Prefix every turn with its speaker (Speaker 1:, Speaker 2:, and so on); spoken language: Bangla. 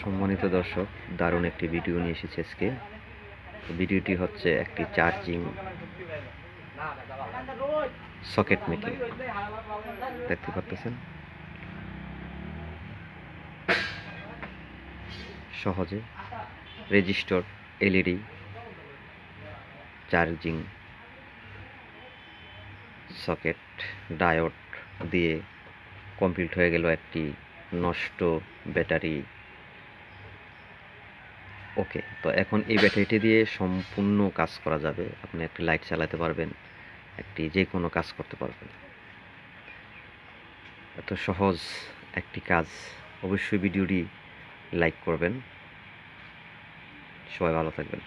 Speaker 1: সম্মানিত দর্শক, দারুণ একটি ভিডিও নিয়ে এসেছে আজকে। ভিডিওটি হচ্ছে একটি চার্জিং সকেট মেকিং। দেখতে পাচ্ছেন সহজে resistor LED charging socket diode দিয়ে কমপ্লিট হয়ে গেল একটি নষ্ট ব্যাটারি ওকে, তো এখন এই ব্যাটারিটি দিয়ে সম্পূর্ণ কাজ করা যাবে। আপনি একটি লাইট চালাতে পারবেন, একটি যে কোনো কাজ করতে পারবেন। এত সহজ একটি কাজ, অবশ্যই ভিডিওটি লাইক করবেন। সবাই ভালো থাকবেন।